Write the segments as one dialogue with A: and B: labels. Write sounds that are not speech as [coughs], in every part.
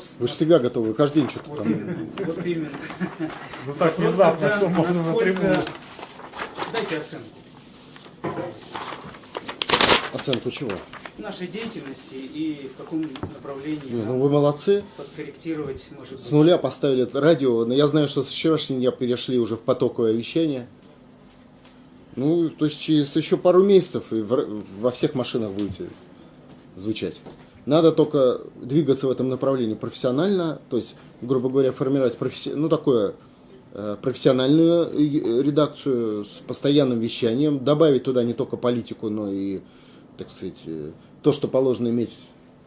A: вопрос...
B: Вы же всегда готовы, каждый день что-то
A: Вот
B: там.
A: именно, вот именно. [laughs]
C: Ну так
A: Вопрос
C: внезапно,
A: тогда,
C: что можно
A: насколько-
C: напрямую.
A: Дайте оценку
B: Оценку чего?
A: нашей деятельности и в каком направлении
B: Не, ну вы молодцы.
A: подкорректировать, может быть.
B: С нуля поставили радио, но я знаю, что с вчерашнего дня перешли уже в потоковое вещание. Ну, то есть через еще пару месяцев и в- во всех машинах будете звучать. Надо только двигаться в этом направлении профессионально, то есть, грубо говоря, формировать професси- ну, такое, э, профессиональную э, редакцию с постоянным вещанием, добавить туда не только политику, но и, так сказать, э, то, что положено иметь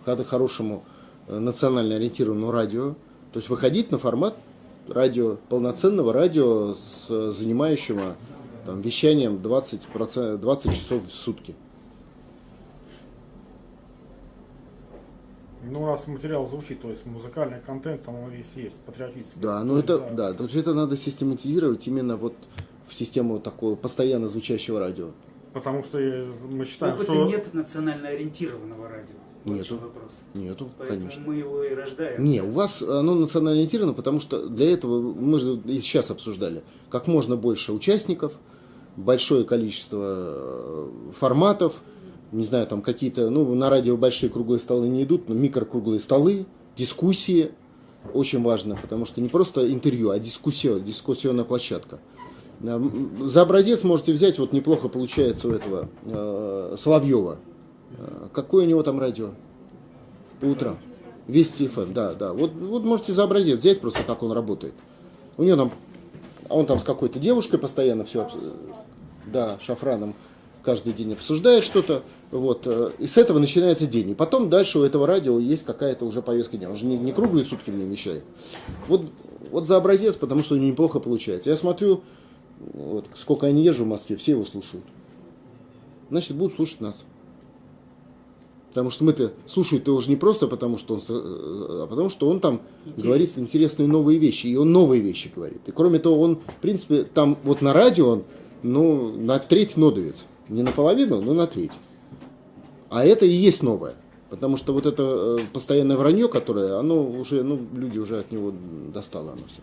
B: хорошему э, национально ориентированному радио, то есть выходить на формат радио, полноценного радио, с, э, занимающего там, вещанием 20%, 20 часов в сутки.
C: Ну, раз материал звучит, то есть музыкальный контент там он весь есть, патриотический.
B: Да, ну это, да, то есть это надо систематизировать именно вот в систему такого постоянно звучащего радио.
C: Потому что мы считаем,
A: Опыта
C: что...
A: нет национально ориентированного радио.
B: Нету.
A: вопрос.
B: Нету,
A: Поэтому
B: конечно.
A: мы его и рождаем.
B: Не, у вас оно национально ориентировано, потому что для этого мы же и сейчас обсуждали, как можно больше участников, большое количество э, форматов, не знаю, там какие-то, ну, на радио большие круглые столы не идут, но микрокруглые столы, дискуссии, очень важно, потому что не просто интервью, а дискуссия, дискуссионная площадка. За образец можете взять, вот неплохо получается у этого э, Соловьева. Э, Какое у него там радио? По утрам. Вести ФМ, да, да. Вот, вот можете за образец взять просто, как он работает. У него там, а он там с какой-то девушкой постоянно все, да, шафраном каждый день обсуждает что-то. Вот, э, и с этого начинается день. И потом дальше у этого радио есть какая-то уже повестка дня. Он же не, не круглые сутки мне вещает. Вот, вот за образец, потому что у него неплохо получается. Я смотрю, вот, сколько я не езжу в Москве, все его слушают. Значит, будут слушать нас. Потому что мы-то слушают-то уже не просто потому, что он, э, а потому что он там
A: Интересно.
B: говорит интересные новые вещи, и он новые вещи говорит. И кроме того, он, в принципе, там вот на радио он, ну, на треть нодовец. Не наполовину, но на треть. А это и есть новое. Потому что вот это э, постоянное вранье, которое, оно уже, ну, люди уже от него достало оно все.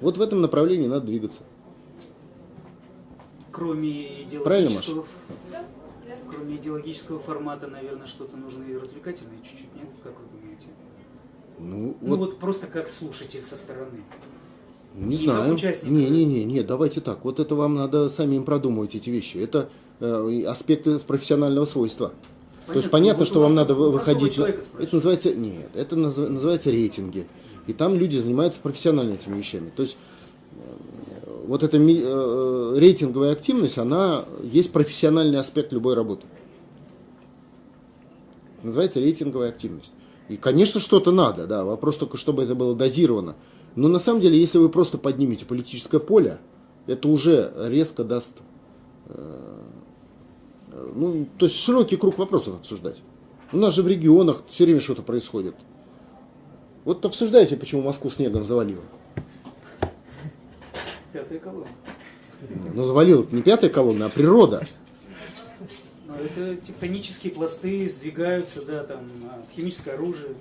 B: Вот в этом направлении надо двигаться.
A: Кроме
B: Правильно,
A: идеологического, кроме идеологического формата, наверное, что-то нужно и развлекательное чуть-чуть, нет? Как вы думаете?
B: Ну,
A: Ну
B: вот,
A: вот просто как слушатель со стороны.
B: Не знаю. Не, не, не, не, давайте так. Вот это вам надо самим продумывать эти вещи. Это э, аспекты профессионального свойства. То есть понятно,
A: Вот
B: что вам надо выходить. на- Это называется нет, это наз- называется рейтинги. И там люди занимаются профессионально этими вещами. То есть э, вот эта э, рейтинговая активность, она есть профессиональный аспект любой работы. Называется рейтинговая активность. И, конечно, что-то надо, да. Вопрос только, чтобы это было дозировано. Но на самом деле, если вы просто поднимете политическое поле, это уже резко даст э, ну, то есть широкий круг вопросов обсуждать. У нас же в регионах все время что-то происходит. Вот обсуждайте, почему Москву снегом завалило.
A: Пятая колонна.
B: Ну, завалило не пятая колонна, а природа.
A: Это тектонические пласты сдвигаются, да, там, а, химическое оружие.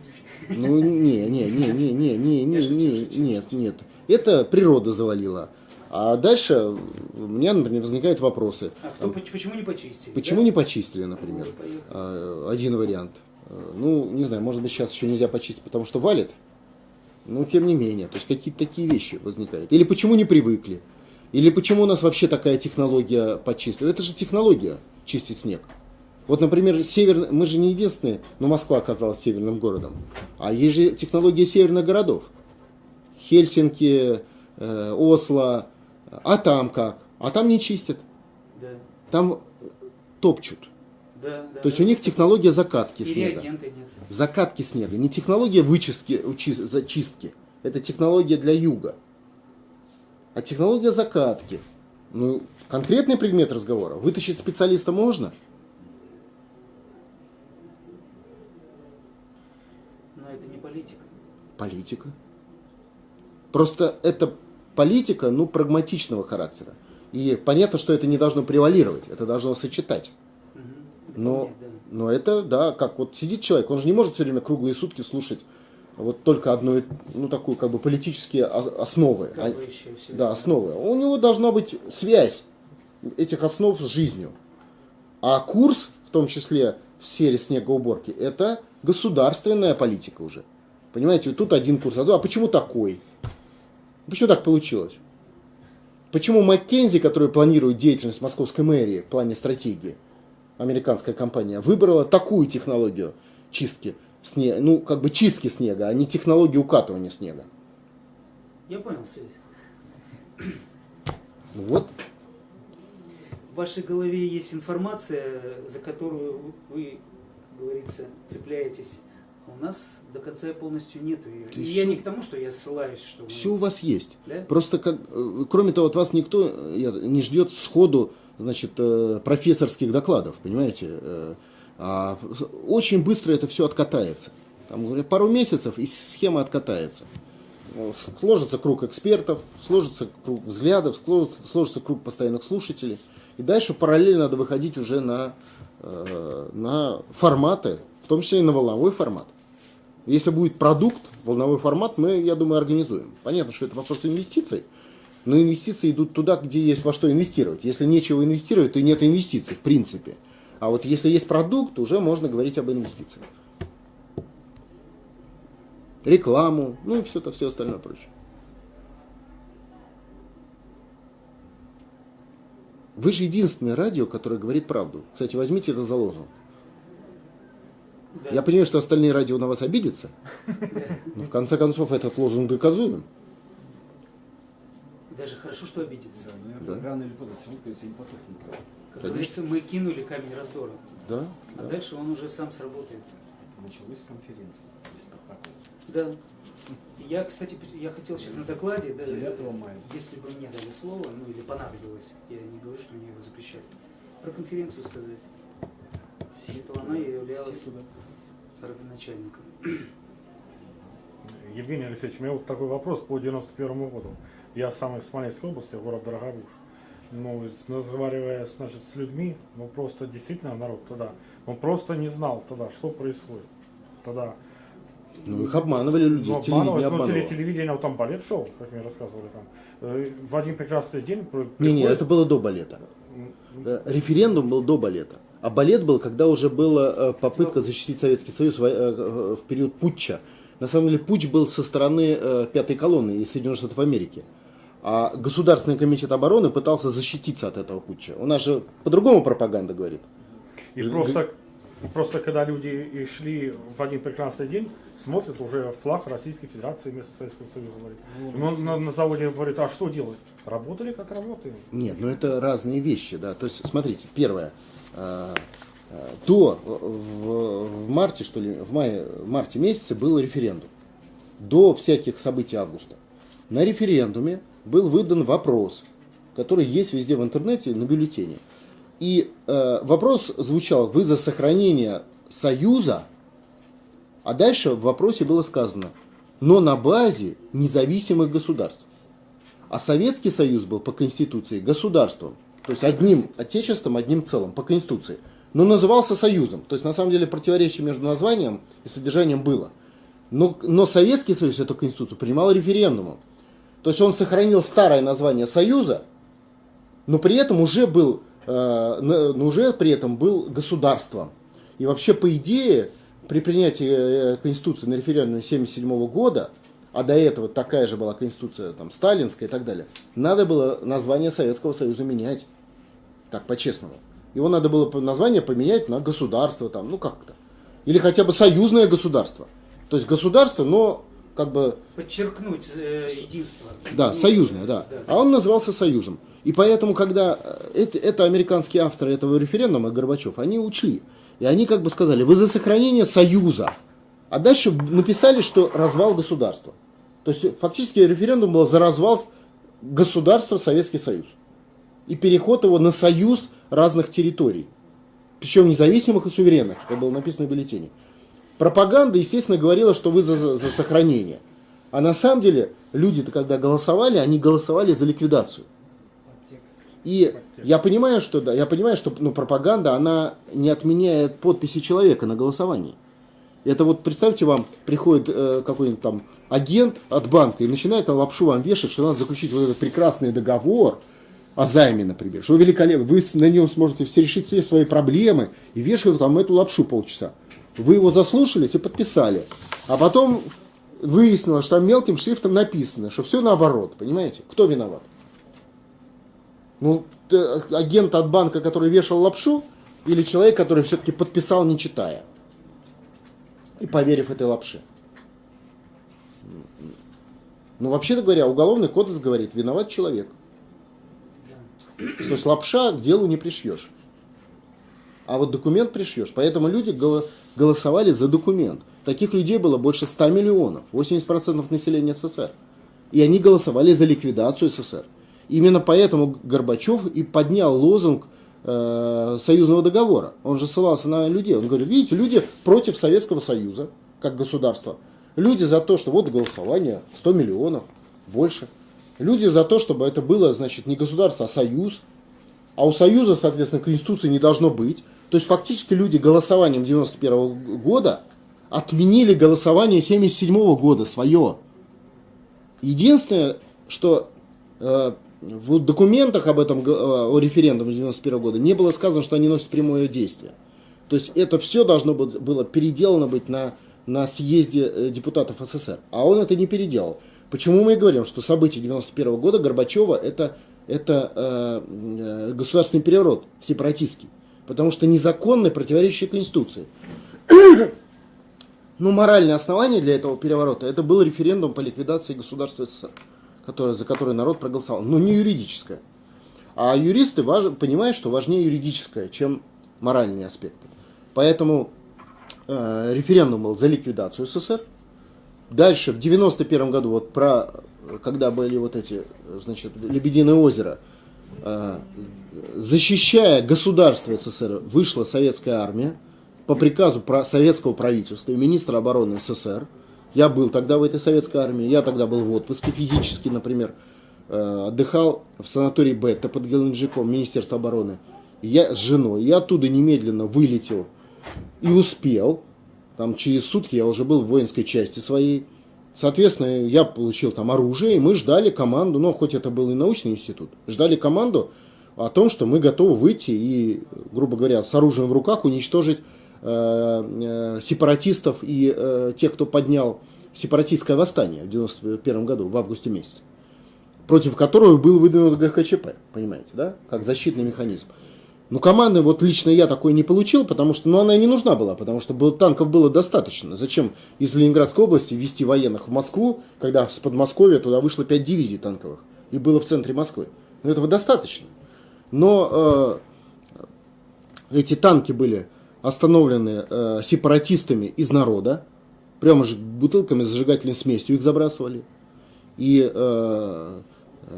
B: Ну, не, не, не, не, не, не, не, не, нет, нет. Это природа завалила. А дальше у меня, например, возникают вопросы.
A: А кто, поч- почему не почистили?
B: Почему
A: да?
B: не почистили, например?
A: Поехали.
B: А, Один вариант. А, Ну, не знаю, может быть, сейчас еще нельзя почистить, потому что валит. Но тем не менее, то есть какие-то такие вещи возникают. Или почему не привыкли? Или почему у нас вообще такая технология почистить? Это же технология чистить снег. Вот, например, север... мы же не единственные, но Москва оказалась северным городом. А есть же технология северных городов. Хельсинки, э, Осло. А там как? А там не чистят.
A: Да,
B: Там э, топчут.
A: да, да.
B: То есть
A: да.
B: у них технология закатки снега.
A: нет.
B: Закатки снега. Не технология вычистки, зачистки. Это технология для юга. А технология закатки. Ну, конкретный предмет разговора. Вытащить специалиста можно?
A: Но это не политика.
B: Политика. Просто это политика, ну, прагматичного характера. И понятно, что это не должно превалировать, это должно сочетать.
A: Это
B: Но,
A: понятно,
B: Но это, да, как вот сидит человек, он же не может все время круглые сутки слушать вот только одну, ну, такую, как бы, политические основы. А- да, основы. У него должна быть связь этих основ с жизнью. А курс, в том числе в сфере снегоуборки, это государственная политика уже. Понимаете, тут один курс, а а почему такой? Почему так получилось? Почему Маккензи, который планирует деятельность московской мэрии в плане стратегии, американская компания, выбрала такую технологию чистки снега, ну, как бы чистки снега, а не технологию укатывания снега?
A: Я понял связь.
B: Ну Вот.
A: В вашей голове есть информация, за которую вы, как говорится, цепляетесь. У нас до конца полностью нету ее. И я не к тому, что я ссылаюсь, что...
B: Все у вас есть.
A: Да?
B: Просто, как, э, кроме того, от вас никто э, не ждет сходу значит, э, профессорских докладов, понимаете? А очень быстро это все откатается. Там, говорят, пару месяцев, и схема откатается. Ну, Сложится круг экспертов, сложится круг взглядов, сложится круг постоянных слушателей. И дальше параллельно надо выходить уже на, на форматы, в том числе и на волновой формат. Если будет продукт, волновой формат, мы, я думаю, организуем. Понятно, что это вопрос инвестиций, но инвестиции идут туда, где есть во что инвестировать. Если нечего инвестировать, то нет инвестиций, в принципе. А вот если есть продукт, уже можно говорить об инвестициях. Рекламу, ну и все это все остальное прочее. Вы же единственное радио, которое говорит правду. Кстати, возьмите это за лозунг.
A: Да.
B: Я понимаю, что остальные радио на вас обидятся, но в конце концов этот лозунг доказуем.
A: Даже хорошо, что обидится.
D: Да, рано или поздно все придется не потухнет.
A: Как
B: Конечно.
A: говорится, мы кинули камень раздора.
B: Да,
A: А
B: да.
A: дальше он уже сам сработает.
D: Началась конференция без протокола.
A: Да. Я, кстати, я хотел сейчас на докладе, да,
D: 9 мая.
A: если бы мне дали слово, ну или понадобилось, я не говорю, что мне его запрещают, про конференцию сказать, что она
D: Все
A: являлась родоначальником.
C: Евгений Алексеевич, у меня вот такой вопрос по 91 году. Я сам из Смоленской области, город Дорогобуж. Ну, разговаривая значит, с людьми, ну просто действительно народ тогда, он просто не знал тогда, что происходит. Тогда
B: Ну, их обманывали люди,
C: Ну,
B: телевидение
C: ну,
B: обманывало.
C: теле- телевидение, вот там балет шоу, как мне рассказывали там. Э, В один прекрасный день при-
B: Не, не,
C: приходит-
B: это было до балета. Э, Референдум был до балета. А балет был, когда уже была э, попытка защитить Советский Союз в, э, э, в период путча. На самом деле путч был со стороны пятой колонны из Соединенных Штатов Америки. А Государственный комитет обороны пытался защититься от этого путча. У нас же по-другому пропаганда говорит.
C: И просто, просто когда люди и шли в один прекрасный день, смотрят уже флаг Российской Федерации вместо Советского Союза. Говорит.
B: Ну,
C: И он на, на заводе говорит, а что делать? Работали как работаем.
B: Нет, ну это разные вещи, да. То есть, смотрите, первое. Э, э, До, в, в марте, что ли, в мае, в марте месяце был референдум. До всяких событий августа. На референдуме был выдан вопрос, который есть везде в интернете на бюллетене. И э, вопрос звучал, вы за сохранение Союза, а дальше в вопросе было сказано, но на базе независимых государств. А Советский Союз был по Конституции государством, то есть одним отечеством, одним целым, по Конституции. Но назывался Союзом. То есть на самом деле противоречие между названием и содержанием было. Но, но Советский Союз эту Конституцию принимал референдумом. То есть он сохранил старое название Союза, но при этом уже был, э, но уже при этом был государством. И вообще, по идее, при принятии э, Конституции на референдуме 1977 года, а до этого такая же была Конституция там, сталинская и так далее, надо было название Советского Союза менять. Так, по-честному. Его надо было название поменять на государство, там, ну как-то. Или хотя бы союзное государство. То есть государство, но как бы
A: Подчеркнуть э, единство.
B: да, союзное, да. А он назывался Союзом. И поэтому, когда э, это, это американские авторы этого референдума, Горбачев, они учли. И они как бы сказали, вы за сохранение Союза. А дальше написали, что развал государства. То есть фактически референдум был за развал государства Советский Союз. И переход его на союз разных территорий. Причем независимых и суверенных, как было написано в бюллетене. Пропаганда, естественно, говорила, что вы за, за- сохранение. А на самом деле люди-то, когда голосовали, они голосовали за ликвидацию. И я понимаю, что да, я понимаю, что ну, пропаганда, она не отменяет подписи человека на голосовании. Это вот представьте вам, приходит э, какой-нибудь там агент от банка и начинает лапшу вам вешать, что надо заключить вот этот прекрасный договор о займе, например, что великолепно, вы на нем сможете все решить все свои проблемы и вешают там эту лапшу полчаса. Вы его заслушались и подписали. А потом выяснилось, что там мелким шрифтом написано, что все наоборот, понимаете? Кто виноват? Ну, агент от банка, который вешал лапшу, или человек, который все-таки подписал, не читая? И поверив этой лапше. Ну, вообще-то говоря, уголовный кодекс говорит, виноват человек. То есть лапша к делу не пришьешь. А вот документ пришьешь. Поэтому люди голосовали за документ. Таких людей было больше 100 миллионов, 80% населения СССР. И они голосовали за ликвидацию СССР. Именно поэтому Горбачев и поднял лозунг э, союзного договора. Он же ссылался на людей. Он говорит, видите, люди против Советского Союза, как государства. Люди за то, что вот голосование 100 миллионов, больше. Люди за то, чтобы это было, значит, не государство, а союз. А у союза, соответственно, конституции не должно быть. То есть фактически люди голосованием 91 года отменили голосование 77 года свое. Единственное, что э, в документах об этом, э, о референдуме 91 года не было сказано, что они носят прямое действие. То есть это все должно было переделано быть на, на съезде э, депутатов СССР. А он это не переделал. Почему мы и говорим, что события 91 года Горбачева это, это э, э, государственный переворот сепаратистский. Потому что незаконный, противоречащий Конституции. [coughs] Но моральное основание для этого переворота это был референдум по ликвидации государства СССР которое, за которое народ проголосовал, но не юридическое. А юристы важ, понимают, что важнее юридическое, чем моральные аспекты. Поэтому э, референдум был за ликвидацию СССР. Дальше, в 91 году, вот про, когда были вот эти, значит, Лебединое озеро, э, защищая государство СССР, вышла советская армия по приказу про советского правительства и министра обороны СССР – я был тогда в этой советской армии, я тогда был в отпуске физически, например, э, отдыхал в санатории Бетта под Геленджиком, Министерство обороны. Я с женой, я оттуда немедленно вылетел и успел. Там через сутки я уже был в воинской части своей. Соответственно, я получил там оружие, и мы ждали команду, ну, хоть это был и научный институт, ждали команду о том, что мы готовы выйти и, грубо говоря, с оружием в руках уничтожить сепаратистов и э, тех, кто поднял сепаратистское восстание в 91 году, в августе месяце, против которого был выдвинут ГКЧП, понимаете, да, как защитный механизм. Ну, команды вот лично я такой не получил, потому что, ну, она и не нужна была, потому что был, танков было достаточно. Зачем из Ленинградской области вести военных в Москву, когда с Подмосковья туда вышло 5 дивизий танковых, и было в центре Москвы. Ну, этого достаточно. Но э, эти танки были остановлены э, сепаратистами из народа, прямо же бутылками с зажигательной смесью их забрасывали. И, э,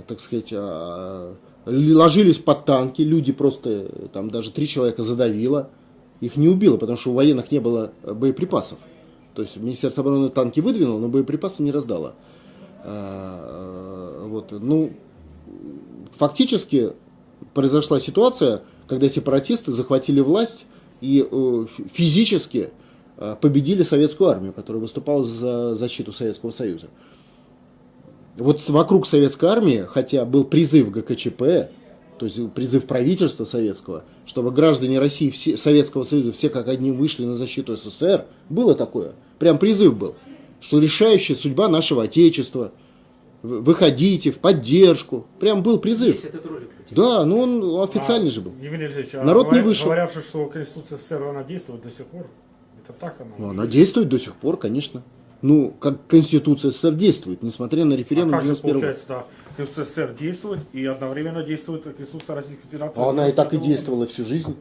B: так сказать, э, ложились под танки, люди просто, там даже три человека задавило, их не убило, потому что у военных не было боеприпасов. То есть Министерство обороны танки выдвинуло, но боеприпасы не раздало. Э, э, вот, ну, фактически произошла ситуация, когда сепаратисты захватили власть и э, физически э, победили советскую армию, которая выступала за защиту Советского Союза. Вот вокруг советской армии, хотя был призыв ГКЧП, то есть призыв правительства советского, чтобы граждане России, все, Советского Союза все как одни вышли на защиту СССР, было такое, прям призыв был, что решающая судьба нашего Отечества, выходите в поддержку, прям был призыв. Есть этот ролик. Да, ну он официальный а, же был.
C: Евгений Алексеевич, а
B: Народ не вышел.
C: Говорят, что Конституция СССР, она действует до сих пор. Это так она?
B: Ну, она действует до сих пор, конечно. Ну, как Конституция СССР действует, несмотря на референдум
C: а как же получается, да, Конституция СССР действует и одновременно действует Конституция Российской Федерации?
B: А она и так и действовала всю жизнь.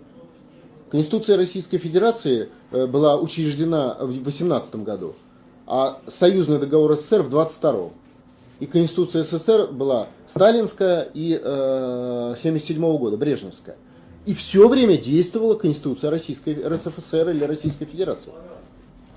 B: Конституция Российской Федерации э, была учреждена в 18 году, а союзный договор СССР в 22 -м и Конституция СССР была сталинская и э, 77 -го года, брежневская. И все время действовала Конституция Российской РСФСР или Российской Федерации.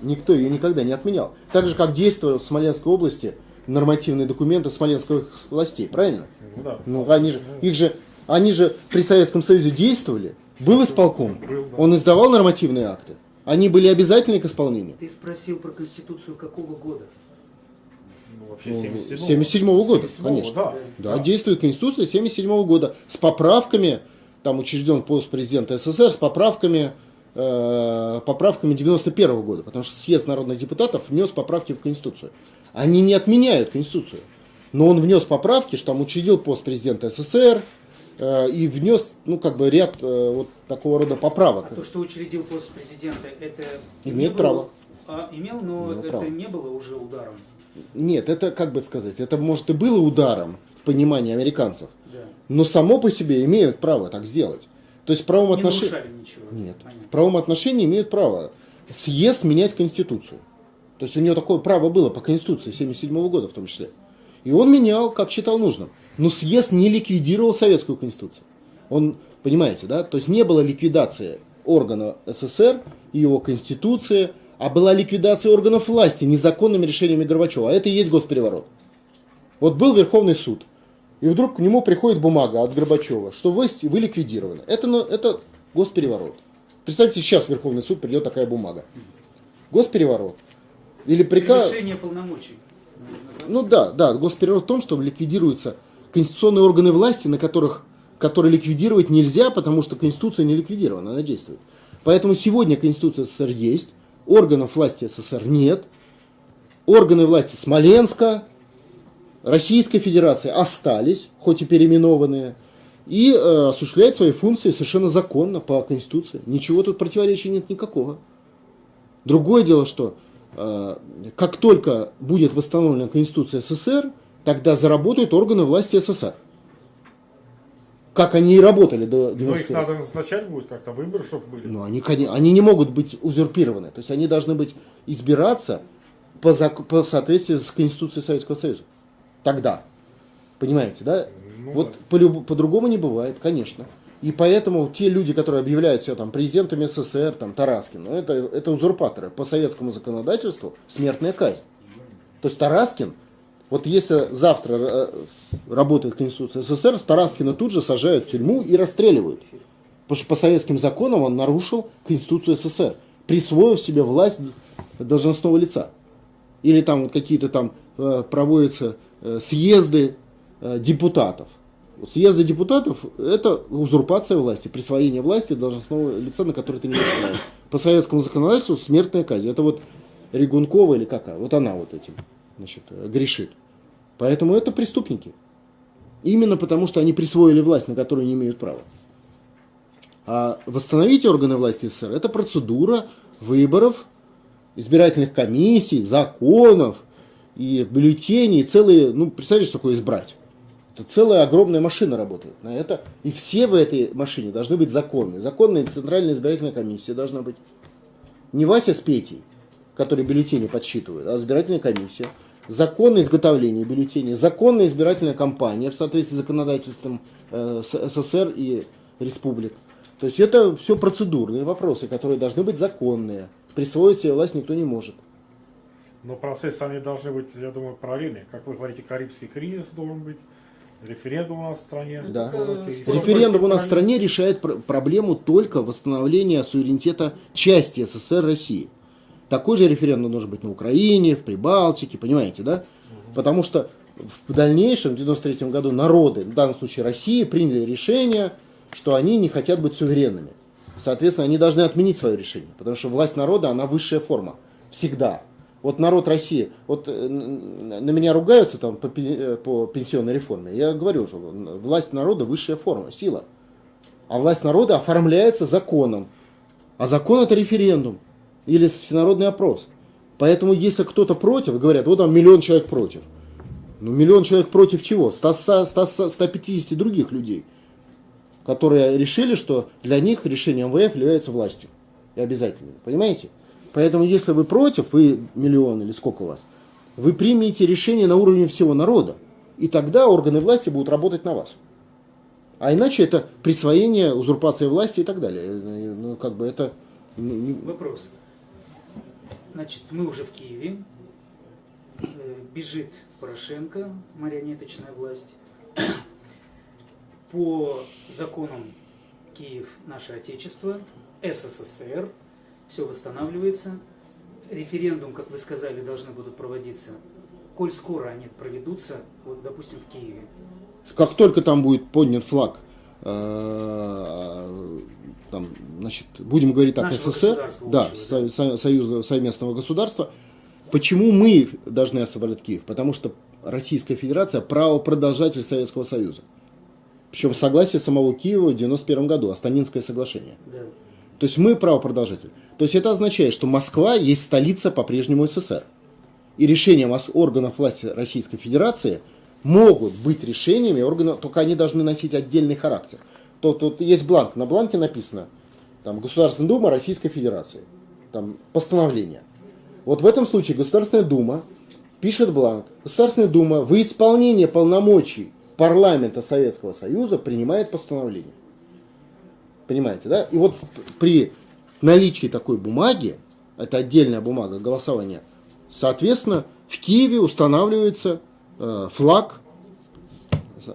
B: Никто ее никогда не отменял. Так же, как действовали в Смоленской области нормативные документы смоленских властей, правильно?
C: Ну, да.
B: ну они же, их же Они же при Советском Союзе действовали. Был исполком. Он издавал нормативные акты. Они были обязательны к исполнению.
A: Ты спросил про Конституцию какого года?
C: Ну, вообще
B: Ну,
C: 77-го.
B: 77-го года,
C: 77-го,
B: конечно.
C: Да,
B: Да, действует Конституция 77 года с поправками, там учрежден пост президента СССр, с поправками, э, поправками 91 года, потому что съезд народных депутатов внес поправки в Конституцию. Они не отменяют Конституцию, но он внес поправки, что там учредил пост президента СССр э, и внес, ну, как бы ряд э, вот такого рода поправок.
A: А то, что учредил пост президента, это
B: Имеет
A: не было-
B: право.
A: А, имел, но
B: Имел
A: это
B: право.
A: не было уже ударом.
B: Нет, это, как бы сказать, это, может, и было ударом в понимании американцев,
A: Да.
B: но само по себе имеют право так сделать. То есть в правом отношении... Нет.
A: Понятно.
B: В правом отношении имеют право съезд менять Конституцию. То есть у него такое право было по Конституции 1977 года в том числе. И он менял, как считал нужным. Но съезд не ликвидировал Советскую Конституцию. Он, понимаете, да? То есть не было ликвидации органа СССР и его Конституции, а была ликвидация органов власти незаконными решениями Горбачева. А это и есть госпереворот. Вот был Верховный суд, и вдруг к нему приходит бумага от Горбачева, что вы, вы ликвидированы. Это, это госпереворот. Представьте, сейчас в Верховный суд придет такая бумага. Госпереворот. Или приказ...
A: Превышение полномочий.
B: Ну да, да, госпереворот в том, что ликвидируются конституционные органы власти, на которых, которые ликвидировать нельзя, потому что Конституция не ликвидирована, она действует. Поэтому сегодня Конституция СССР есть, органов власти СССР нет, органы власти Смоленска, Российской Федерации остались, хоть и переименованные, и э, осуществляют свои функции совершенно законно по Конституции. Ничего тут противоречия нет никакого. Другое дело, что э, как только будет восстановлена Конституция СССР, тогда заработают органы власти СССР. Как они и работали до
C: Но их
B: 91
C: надо назначать будет как-то, выборы, чтобы были.
B: Ну, они, они не могут быть узурпированы. То есть они должны быть избираться по, зак- по соответствии с Конституцией Советского Союза. Тогда. Понимаете, да?
C: Ну,
B: вот
C: да.
B: по-люб- по-другому не бывает, конечно. И поэтому те люди, которые объявляют себя там президентами СССР, там Тараскин, ну, это, это узурпаторы. По советскому законодательству смертная казнь. То есть Тараскин, вот если завтра э, работает Конституция СССР, Тараскина тут же сажают в тюрьму и расстреливают. Потому что по советским законам он нарушил Конституцию СССР, присвоив себе власть должностного лица. Или там вот какие-то там э, проводятся э, съезды депутатов. Съезды депутатов – это узурпация власти, присвоение власти должностного лица, на который ты не права. По советскому законодательству смертная казнь. Это вот Регункова или какая? Вот она вот этим значит, э, грешит. Поэтому это преступники. Именно потому, что они присвоили власть, на которую не имеют права. А восстановить органы власти СССР – это процедура выборов, избирательных комиссий, законов и бюллетеней, целые, ну, представляете, что такое избрать? Это целая огромная машина работает на это. И все в этой машине должны быть законные. Законная Центральная избирательная комиссия должна быть. Не Вася с Петей, которые бюллетени подсчитывают, а избирательная комиссия. Законное изготовление бюллетеней, законная избирательная кампания в соответствии с законодательством э, СССР и республик. То есть это все процедурные вопросы, которые должны быть законные. Присвоить себе власть никто не может.
C: Но процессы, они должны быть, я думаю, параллельные. Как вы говорите, Карибский кризис должен быть, референдум у нас в стране.
B: Да.
C: и всё
B: Референдум у нас в стране решает пр- проблему только восстановления суверенитета части СССР России. Такой же референдум должен быть на Украине, в Прибалтике, понимаете, да? Потому что в дальнейшем, в 93 году, народы, в данном случае России, приняли решение, что они не хотят быть суверенными. Соответственно, они должны отменить свое решение, потому что власть народа, она высшая форма. Всегда. Вот народ России, вот э, на меня ругаются там по, э, по пенсионной реформе. Я говорю уже, власть народа высшая форма, сила. А власть народа оформляется законом. А закон это референдум или всенародный опрос. Поэтому если кто-то против, говорят, вот там миллион человек против. Ну миллион человек против чего? 100, 100, 100, 150 других людей, которые решили, что для них решение МВФ является властью. И обязательным. Понимаете? Поэтому если вы против, вы миллион или сколько у вас, вы примете решение на уровне всего народа. И тогда органы власти будут работать на вас. А иначе это присвоение, узурпация власти и так далее. Ну, как бы это... ну,
A: Вопрос. Значит, мы уже в Киеве. Э, Бежит Порошенко, марионеточная власть. по законам Киев наше Отечество, СССР, все восстанавливается. Референдум, как вы сказали, должны будут проводиться. Коль скоро они проведутся, вот, допустим, в Киеве.
B: Как только там будет поднят флаг, э, там, значит, будем говорить так,
A: Нашего
B: СССР, да,
A: общего,
B: со- со- союзного совместного государства, почему мы должны освободить Киев? Потому что Российская Федерация правопродолжатель Советского Союза. Причем согласие самого Киева в 91 году, Астанинское соглашение.
A: Да.
B: То есть мы правопродолжатель. То есть это означает, что Москва есть столица по-прежнему СССР. И решения органов власти Российской Федерации могут быть решениями органов, только они должны носить отдельный характер. То тут есть бланк, на бланке написано там, Государственная Дума Российской Федерации. Там постановление. Вот в этом случае Государственная Дума пишет бланк. Государственная Дума в исполнение полномочий парламента Советского Союза принимает постановление. Понимаете, да? И вот при наличии такой бумаги, это отдельная бумага голосования, соответственно, в Киеве устанавливается э, флаг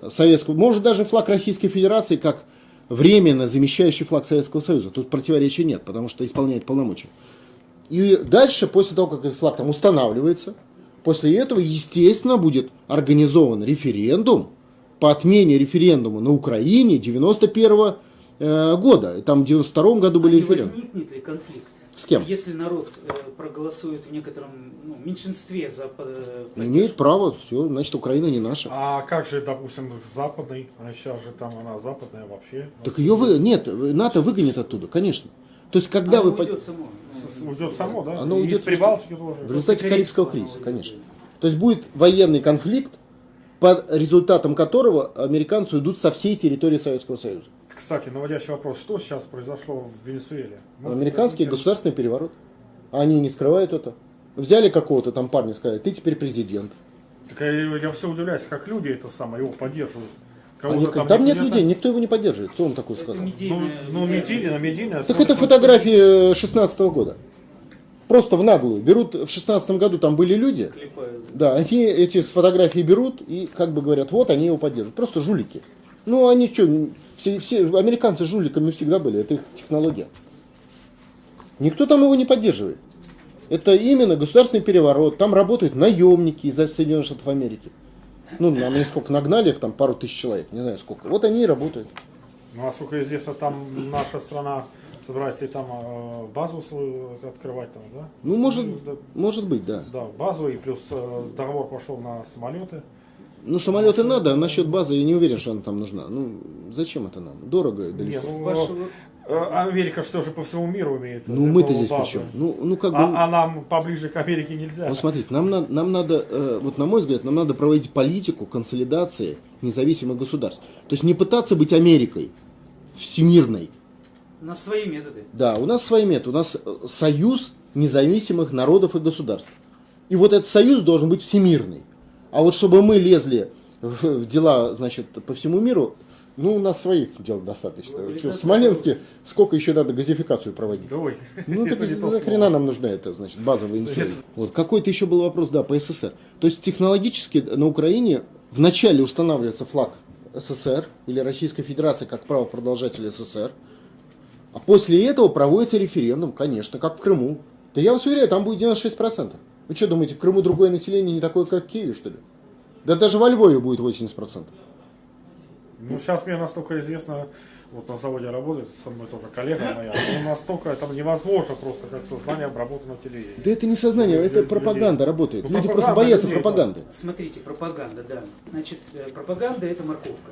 B: Советского, может даже флаг Российской Федерации как временно замещающий флаг Советского Союза. Тут противоречия нет, потому что исполняет полномочия. И дальше, после того, как этот флаг там устанавливается, после этого, естественно, будет организован референдум по отмене референдума на Украине 91 э, года. И там в 92 году
A: А
B: были
A: не
B: референдумы.
A: возникнет ли конфликт?
B: С кем?
A: Если народ э, проголосует в некотором ну, меньшинстве за э,
B: Имеет право, все, значит, Украина не наша.
C: А как же, допустим, западный? А сейчас же там она западная вообще.
B: Так ее вы... Нет, НАТО выгонит оттуда, конечно. То есть, когда
A: Оно
B: вы... по-
A: уйдет само.
C: Уйдет само, да?
B: Оно
C: И
B: уйдет
C: из Прибалтики тоже.
B: В результате Карибского кризиса, конечно. То есть будет военный конфликт, по результатам которого американцы уйдут со всей территории Советского Союза.
C: Кстати, наводящий вопрос. Что сейчас произошло в Венесуэле? Ну,
B: Американский
C: ну,
B: государственный переворот. Они не скрывают это. Взяли какого-то там парня и сказали, ты теперь президент.
C: Так я, я все удивляюсь, как люди это самое его поддерживают.
B: Они-
C: Кого-то
B: там, нет людей, никто его не поддерживает. Кто вам такое
A: Это
B: сказал?
C: Ну,
A: медийная-
C: ну медийная, медийная.
B: Так это фотографии 16 года. Просто в наглую. Берут, в 16 году там были люди,
A: Клепают.
B: да, они эти с фотографии берут и как бы говорят, вот они его поддерживают. Просто жулики. Ну, они что, все, все американцы жуликами всегда были, это их технология. Никто там его не поддерживает. Это именно государственный переворот. Там работают наемники из Соединенных Штатов Америки. Ну, нам сколько нагнали их, там пару тысяч человек, не знаю сколько. Вот они и работают.
C: Ну, насколько известно, там наша страна собирается и там э, базу свою открывать там, да?
B: Ну, может,
C: да,
B: может быть, да.
C: да, базу и плюс э, договор пошел на самолеты.
B: Ну, самолеты надо, а насчет базы я не уверен, что она там нужна. Ну, зачем это нам? Дорого и далеко.
C: Не, ну,
A: Вашего-
C: э, Америка что же по всему миру имеет.
B: Ну, мы-то здесь
C: базу.
B: чем? Ну, ну как бы...
C: А, а нам поближе к Америке нельзя.
B: Вот смотрите, нам, на- нам надо, э, вот на мой взгляд, нам надо проводить политику консолидации независимых государств. То есть не пытаться быть Америкой всемирной.
A: На свои методы.
B: Да, у нас свои методы. У нас э, союз независимых народов и государств. И вот этот союз должен быть всемирный. А вот чтобы мы лезли в, дела, значит, по всему миру, ну, у нас своих дел достаточно. Чё, в Смоленске сколько еще надо газификацию проводить?
C: Ой,
B: Ну, так [laughs]
C: слово.
B: нам нужна эта, значит, базовая инсулин? Вот какой-то еще был вопрос, да, по СССР. То есть технологически на Украине вначале устанавливается флаг СССР или Российской Федерации как правопродолжатель СССР, а после этого проводится референдум, конечно, как в Крыму. Да я вас уверяю, там будет 96%. Вы что думаете, в Крыму другое население не такое, как в Киеве, что ли? Да даже во Львове будет 80%.
C: Ну, сейчас мне настолько известно, вот на заводе работает со мной тоже коллега моя, ну, настолько это невозможно просто как сознание обработано телевидением.
B: Да это не сознание, это
C: Людей.
B: пропаганда работает.
C: Ну,
B: Люди просто
C: пропаганда
B: боятся
C: людей, да.
B: пропаганды.
A: Смотрите, пропаганда, да. Значит, э, пропаганда это морковка,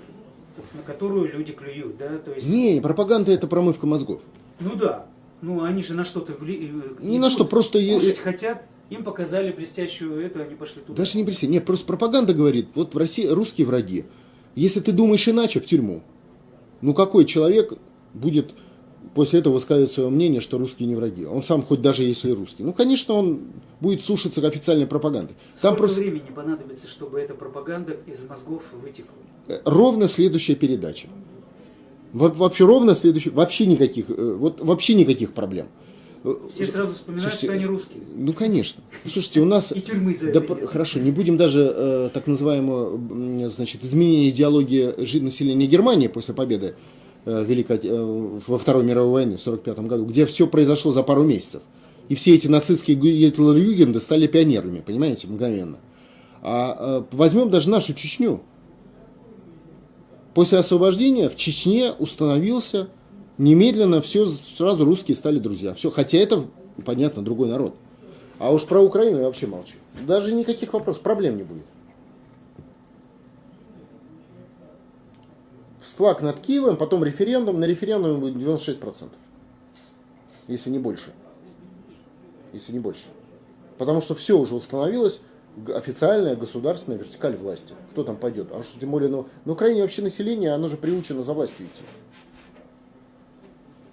A: на которую люди клюют, да, то есть.
B: Не, пропаганда это промывка мозгов.
A: Ну да. Ну они же на что-то вли... э,
B: Ни на что, просто
A: кушать хотят, им показали блестящую эту, они пошли туда.
B: Даже не представь. Нет, просто пропаганда говорит, вот в России русские враги. Если ты думаешь иначе, в тюрьму. Ну какой человек будет после этого высказывать свое мнение, что русские не враги? Он сам хоть даже если русский. Ну, конечно, он будет слушаться официальной пропаганды. Там
A: Сколько
B: просто
A: времени понадобится, чтобы эта пропаганда из мозгов вытекла?
B: э, ровно следующая передача. Во- Вообще ровно следующая, вообще никаких, э, вот вообще никаких проблем. Э,
A: Все сразу вспоминают,
B: слушайте,
A: что они русские.
B: Ну, конечно. Слушайте, у нас...
A: И тюрьмы за
B: Да,
A: это
B: хорошо, не будем даже э, так называемого, значит, изменения идеологии населения Германии после победы э, Великой, э, во Второй мировой войны в 1945 году, где все произошло за пару месяцев. И все эти нацистские гитлер-югенды стали пионерами, понимаете, мгновенно. А э, возьмем даже нашу Чечню. После освобождения в Чечне установился немедленно все, сразу русские стали друзья. Все, хотя это, понятно, другой народ. А уж про Украину я вообще молчу. Даже никаких вопросов, проблем не будет. Флаг над Киевом, потом референдум. На референдуме будет 96%. Если не больше. Если не больше. Потому что все уже установилось, официальная государственная вертикаль власти. Кто там пойдет? А что тем более ну, на Украине вообще население, оно же приучено за властью идти.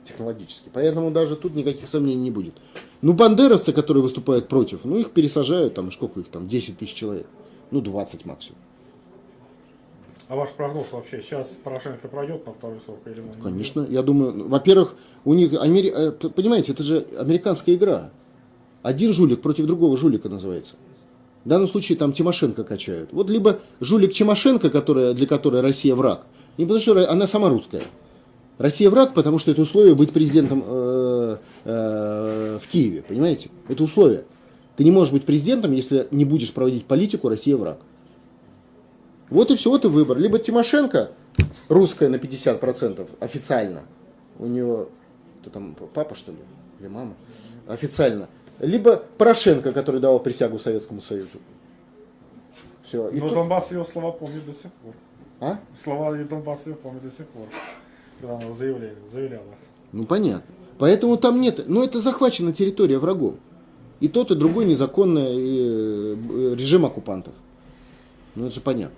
B: Технологически. Поэтому даже тут никаких сомнений не будет. Ну, бандеровцы, которые выступают против, ну, их пересажают, там, сколько их там, 10 тысяч человек. Ну, 20 максимум.
C: А ваш прогноз вообще, сейчас Порошенко пройдет на второй срок или ну, не
B: Конечно, я думаю, ну, во-первых, у них, Амери- э, понимаете, это же американская игра. Один жулик против другого жулика называется. В данном случае там Тимошенко качают. Вот либо жулик Тимошенко, которая, для которой Россия враг, не потому что она сама русская. Россия враг, потому что это условие быть президентом э, э, в Киеве, понимаете? Это условие. Ты не можешь быть президентом, если не будешь проводить политику Россия враг. Вот и все, вот и выбор. Либо Тимошенко, русская на 50% официально, у него, кто там, папа что ли, или мама, официально. Либо Порошенко, который давал присягу Советскому Союзу. Все. И
C: Но
B: тут-
C: Донбасс ее слова помнит до сих пор.
B: А?
C: Слова и Донбасс ее помнит до сих пор. Когда она заявляла. заявляла.
B: Ну понятно. Поэтому там нет, ну это захвачена территория врагом. И тот, и другой незаконный э, режим оккупантов. Ну это же понятно.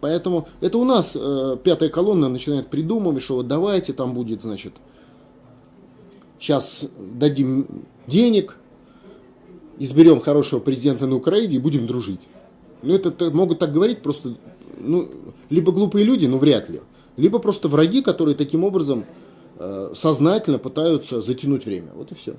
B: Поэтому это у нас э, пятая колонна начинает придумывать, что вот давайте там будет, значит, сейчас дадим денег, изберем хорошего президента на Украине и будем дружить. Ну это могут так говорить просто, ну, либо глупые люди, но вряд ли, либо просто враги, которые таким образом э, сознательно пытаются затянуть время. Вот и все.